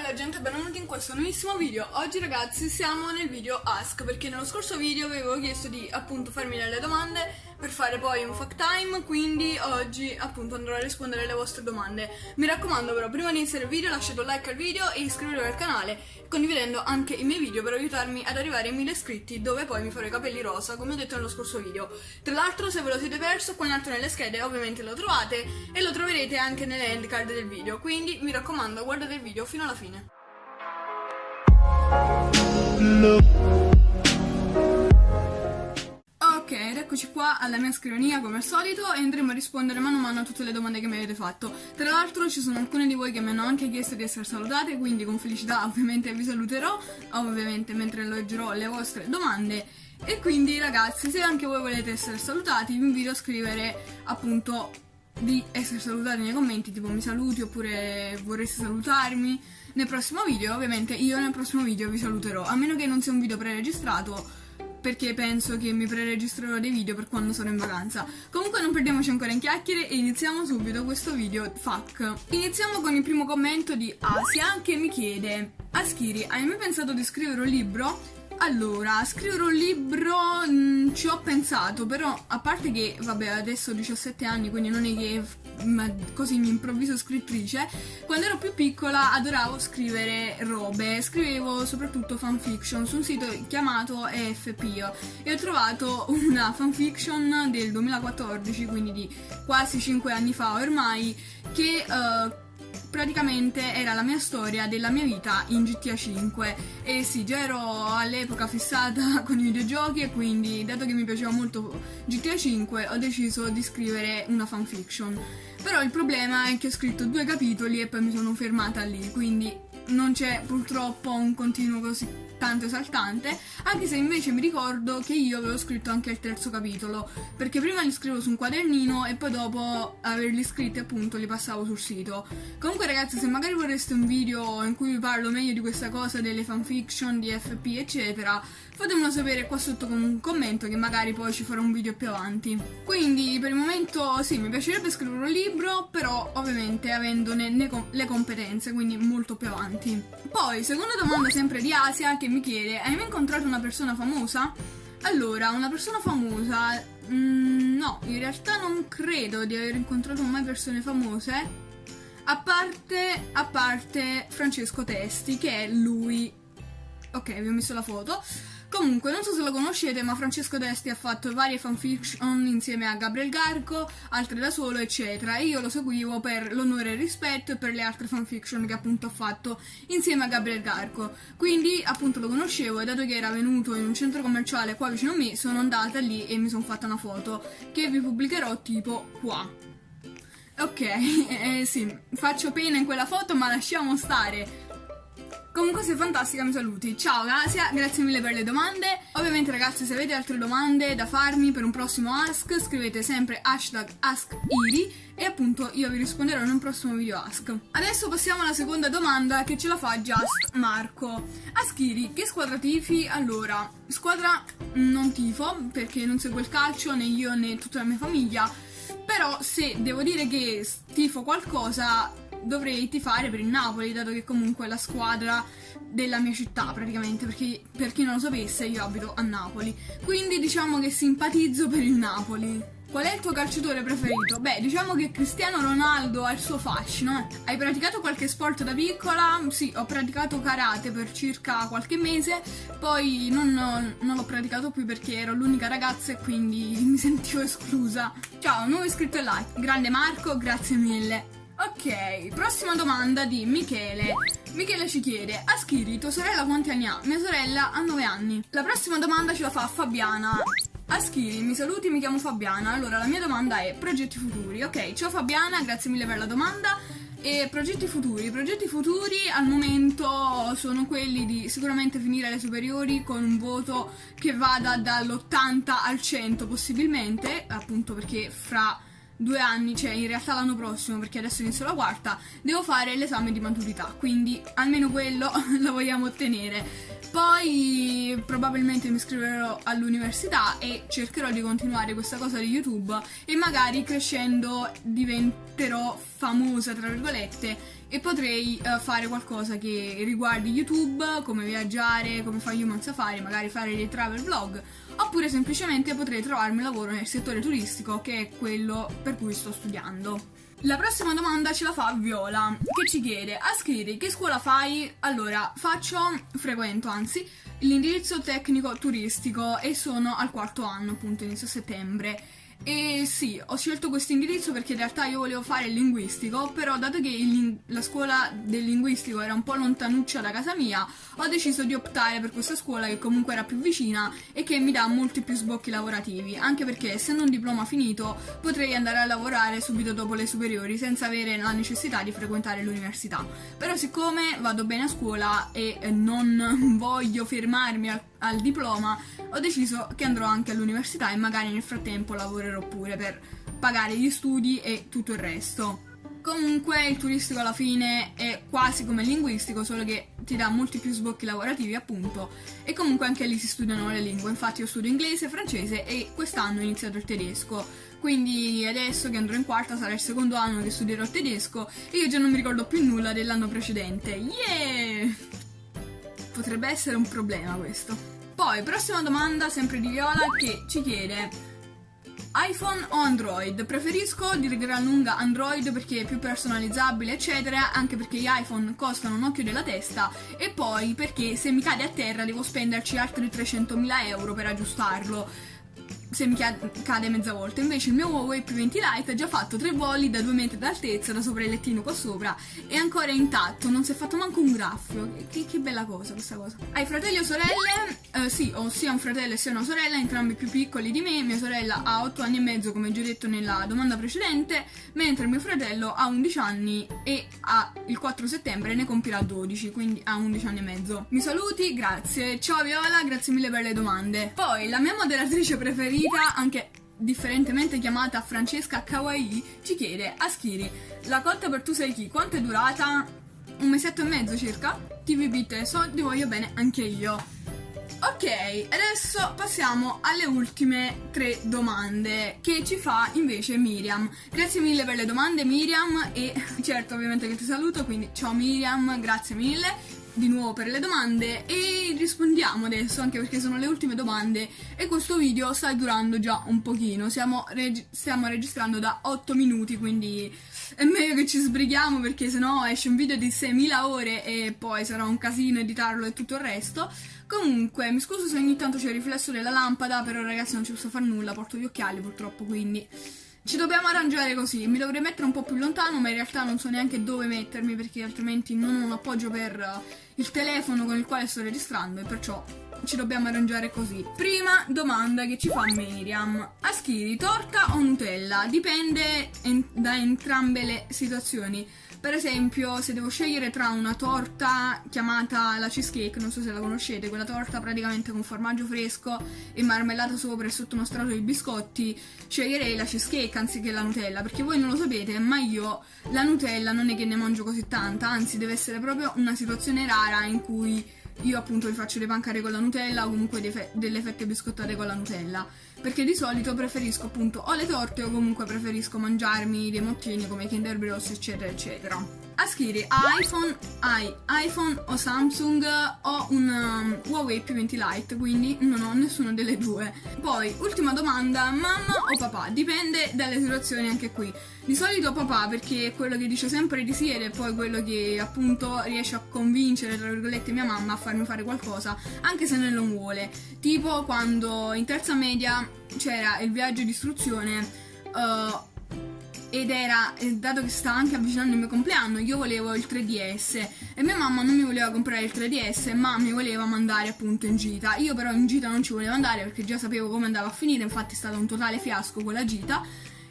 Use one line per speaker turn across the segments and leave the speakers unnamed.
bella gente, benvenuti in questo nuovissimo video. Oggi ragazzi siamo nel video Ask Perché nello scorso video avevo chiesto di appunto farmi delle domande Per fare poi un fact time Quindi oggi appunto andrò a rispondere alle vostre domande. Mi raccomando però prima di iniziare il video lasciate un like al video E iscrivetevi al canale Condividendo anche i miei video per aiutarmi ad arrivare ai 1000 iscritti Dove poi mi farò i capelli rosa come ho detto nello scorso video. Tra l'altro se ve lo siete perso qua in alto nelle schede ovviamente lo trovate E lo troverete anche nelle end card del video. Quindi mi raccomando guardate il video fino alla fine Ok, ed eccoci qua alla mia scrivania come al solito e andremo a rispondere mano a mano a tutte le domande che mi avete fatto. Tra l'altro ci sono alcune di voi che mi hanno anche chiesto di essere salutate, quindi con felicità ovviamente vi saluterò, ovviamente mentre leggerò le vostre domande. E quindi ragazzi, se anche voi volete essere salutati, vi invito a scrivere appunto di essere salutati nei commenti, tipo mi saluti oppure vorreste salutarmi nel prossimo video. Ovviamente io nel prossimo video vi saluterò, a meno che non sia un video preregistrato perché penso che mi preregistrerò dei video per quando sono in vacanza. Comunque non perdiamoci ancora in chiacchiere e iniziamo subito questo video FAQ. Iniziamo con il primo commento di Asia che mi chiede Aschiri, hai mai pensato di scrivere un libro? Allora, scrivere un libro mh, mm, ci ho pensato, però a parte che, vabbè, adesso ho 17 anni, quindi non è che ma, così mi improvviso scrittrice, quando ero più piccola adoravo scrivere robe, scrivevo soprattutto fanfiction su un sito chiamato EFP e ho trovato una fanfiction del 2014, quindi di quasi 5 anni fa ormai, che... Uh, praticamente era la mia storia della mia vita in GTA 5 e sì, già ero all'epoca fissata con i videogiochi e quindi dato che mi piaceva molto GTA 5 ho deciso di scrivere una fanfiction però il problema è che ho scritto due capitoli e poi mi sono fermata lì quindi non c'è purtroppo un continuo così tanto esaltante, anche se invece mi ricordo che io avevo scritto anche il terzo capitolo, perché prima li scrivo su un quadernino e poi dopo averli scritti appunto li passavo sul sito. Comunque ragazzi se magari vorreste un video in cui vi parlo meglio di questa cosa, delle fanfiction, di FP eccetera, fatemelo sapere qua sotto con un commento che magari poi ci farò un video più avanti. Quindi per il momento sì, mi piacerebbe scrivere un libro, però ovviamente avendone le competenze, quindi molto più avanti. Poi, seconda domanda sempre di Asia che mi chiede, hai mai incontrato una persona famosa? Allora, una persona famosa... Mm, no, in realtà non credo di aver incontrato mai persone famose. A parte, a parte Francesco Testi, che è lui... Ok, vi ho messo la foto. Comunque, non so se lo conoscete, ma Francesco Desti ha fatto varie fanfiction insieme a Gabriel Garco, altre da solo, eccetera. E io lo seguivo per l'onore e il rispetto e per le altre fanfiction che appunto ha fatto insieme a Gabriel Garco. Quindi, appunto, lo conoscevo e dato che era venuto in un centro commerciale qua vicino a me, sono andata lì e mi sono fatta una foto che vi pubblicherò tipo qua. Ok, eh, sì, faccio pena in quella foto, ma lasciamo stare. Comunque sei fantastica, mi saluti. Ciao Asia, grazie mille per le domande. Ovviamente ragazzi se avete altre domande da farmi per un prossimo Ask scrivete sempre hashtag AskIri e appunto io vi risponderò in un prossimo video Ask. Adesso passiamo alla seconda domanda che ce la fa Just Marco. Askiri, che squadra tifi? Allora, squadra non tifo perché non seguo il calcio né io né tutta la mia famiglia, però se devo dire che tifo qualcosa dovrei tifare per il Napoli, dato che comunque è la squadra della mia città praticamente, perché per chi non lo sapesse io abito a Napoli. Quindi diciamo che simpatizzo per il Napoli. Qual è il tuo calciatore preferito? Beh, diciamo che Cristiano Ronaldo ha il suo fascino. Hai praticato qualche sport da piccola? Sì, ho praticato karate per circa qualche mese, poi non, non l'ho praticato più perché ero l'unica ragazza e quindi mi sentivo esclusa. Ciao, nuovo iscritto e like. Grande Marco, grazie mille. Ok, prossima domanda di Michele. Michele ci chiede, Aschiri, tua sorella quanti anni ha? Mia sorella ha 9 anni. La prossima domanda ce la fa Fabiana. Aschiri, mi saluti, mi chiamo Fabiana. Allora, la mia domanda è progetti futuri. Ok, ciao Fabiana, grazie mille per la domanda. E progetti futuri? I progetti futuri al momento sono quelli di sicuramente finire le superiori con un voto che vada dall'80 al 100 possibilmente, appunto perché fra due anni, cioè in realtà l'anno prossimo, perché adesso inizio la quarta, devo fare l'esame di maturità, quindi almeno quello lo vogliamo ottenere. Poi probabilmente mi iscriverò all'università e cercherò di continuare questa cosa di YouTube e magari crescendo divento diventerò famosa, tra virgolette, e potrei uh, fare qualcosa che riguardi YouTube, come viaggiare, come fa Human Safari, magari fare dei travel vlog, oppure semplicemente potrei trovarmi lavoro nel settore turistico, che è quello per cui sto studiando. La prossima domanda ce la fa Viola, che ci chiede, Ascriri, che scuola fai? Allora, faccio, frequento anzi, l'indirizzo tecnico turistico e sono al quarto anno, appunto, inizio settembre. E sì, ho scelto questo indirizzo perché in realtà io volevo fare il linguistico, però dato che il, la scuola del linguistico era un po' lontanuccia da casa mia, ho deciso di optare per questa scuola che comunque era più vicina e che mi dà molti più sbocchi lavorativi, anche perché essendo un diploma finito potrei andare a lavorare subito dopo le superiori senza avere la necessità di frequentare l'università. Però siccome vado bene a scuola e non voglio fermarmi al al diploma, ho deciso che andrò anche all'università e magari nel frattempo lavorerò pure per pagare gli studi e tutto il resto. Comunque il turistico alla fine è quasi come il linguistico, solo che ti dà molti più sbocchi lavorativi appunto. E comunque anche lì si studiano le lingue, infatti io studio inglese, francese e quest'anno ho iniziato il tedesco, quindi adesso che andrò in quarta sarà il secondo anno che studierò tedesco. E io già non mi ricordo più nulla dell'anno precedente, yeah! Potrebbe essere un problema questo. Poi, prossima domanda, sempre di Viola, che ci chiede iPhone o Android? Preferisco di gran lunga Android perché è più personalizzabile, eccetera, anche perché gli iPhone costano un occhio della testa e poi perché se mi cade a terra devo spenderci altri 300.000 euro per aggiustarlo se mi cade mezza volta. Invece il mio Huawei P20 Lite ha già fatto tre voli da 2 metri d'altezza, da sopra il lettino qua sopra, è ancora intatto, non si è fatto manco un graffio. Che, che bella cosa questa cosa. Hai fratelli o sorelle? Uh, sì, ho sia un fratello sia una sorella, entrambi più piccoli di me. Mia sorella ha 8 anni e mezzo, come già detto nella domanda precedente, mentre mio fratello ha 11 anni e ha, il 4 settembre ne compirà 12, quindi ha 11 anni e mezzo. Mi saluti, grazie. Ciao Viola, grazie mille per le domande. Poi, la mia moderatrice preferita Rita, anche differentemente chiamata Francesca Kawaii, ci chiede Aschiri, la cotta per tu sei chi? Quanto è durata? Un mesetto e mezzo circa? TVB Teso, ti voglio bene anche io. Ok, adesso passiamo alle ultime tre domande che ci fa invece Miriam. Grazie mille per le domande Miriam e certo ovviamente che ti saluto, quindi ciao Miriam, grazie mille di nuovo per le domande e rispondiamo adesso anche perché sono le ultime domande e questo video sta durando già un pochino, stiamo, reg stiamo registrando da 8 minuti quindi è meglio che ci sbrighiamo perché sennò esce un video di 6.000 ore e poi sarà un casino editarlo e tutto il resto. Comunque, mi scuso se ogni tanto c'è il riflesso della lampada, però ragazzi non ci posso fare nulla, porto gli occhiali purtroppo, quindi ci dobbiamo arrangiare così. Mi dovrei mettere un po' più lontano, ma in realtà non so neanche dove mettermi perché altrimenti non ho un appoggio per il telefono con il quale sto registrando e perciò ci dobbiamo arrangiare così. Prima domanda che ci fa Miriam. Aschiri, torta o Nutella? Dipende en da entrambe le situazioni. Per esempio, se devo scegliere tra una torta chiamata la cheesecake, non so se la conoscete, quella torta praticamente con formaggio fresco e marmellata sopra e sotto uno strato di biscotti, sceglierei la cheesecake anziché la Nutella, perché voi non lo sapete, ma io la Nutella non è che ne mangio così tanta, anzi deve essere proprio una situazione rara in cui io appunto vi faccio le pancare con la Nutella o comunque delle fette biscottate con la Nutella. Perché di solito preferisco appunto o le torte o comunque preferisco mangiarmi dei mottini come Kinder Bros eccetera eccetera Aschiri iPhone, hai iPhone o Samsung o un um, Huawei P20 Lite, quindi non ho nessuno delle due. Poi, ultima domanda, mamma o papà? Dipende dalle situazioni anche qui. Di solito papà perché è quello che dice sempre di sì ed è poi quello che appunto riesce a convincere, tra virgolette, mia mamma a farmi fare qualcosa, anche se non lo vuole. Tipo quando in terza media c'era il viaggio di istruzione... Uh, ed era, dato che stava anche avvicinando il mio compleanno, io volevo il 3DS e mia mamma non mi voleva comprare il 3DS ma mi voleva mandare appunto in gita. Io però in gita non ci volevo andare perché già sapevo come andava a finire, infatti è stato un totale fiasco quella gita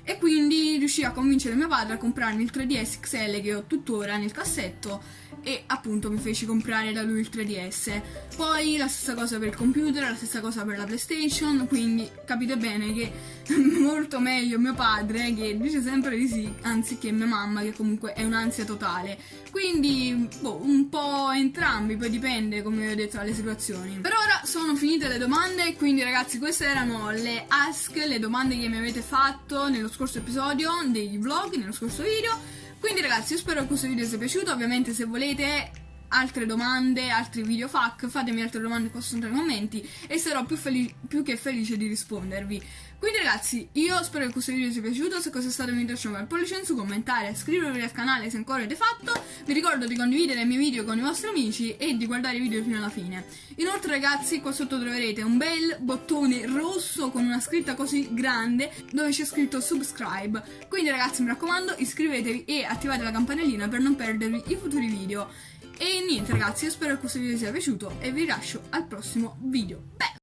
e quindi riuscii a convincere mio padre a comprarmi il 3DS XL che ho tuttora nel cassetto e appunto mi feci comprare da lui il 3DS. Poi la stessa cosa per il computer, la stessa cosa per la PlayStation, quindi capite bene che molto meglio mio padre che dice sempre di sì, anziché mia mamma che comunque è un'ansia totale. Quindi boh, un po' entrambi, poi dipende come ho detto dalle situazioni. Per ora sono finite le domande, quindi ragazzi queste erano le ask, le domande che mi avete fatto nello scorso episodio dei vlog, nello scorso video. Quindi ragazzi, io spero che questo video sia piaciuto. Ovviamente se volete altre domande, altri video fac, fatemi altre domande qua sotto nei commenti e sarò più, più, che felice di rispondervi. Quindi ragazzi, io spero che questo video vi sia piaciuto, se questo è stato vi lascio un pollice in su, commentare, iscrivervi al canale se ancora avete fatto, vi ricordo di condividere i miei video con i vostri amici e di guardare i video fino alla fine. Inoltre ragazzi, qua sotto troverete un bel bottone rosso con una scritta così grande dove c'è scritto subscribe. Quindi ragazzi, mi raccomando, iscrivetevi e attivate la campanellina per non perdervi i futuri video. E niente ragazzi, io spero che questo video vi sia piaciuto e vi lascio al prossimo video. Beh!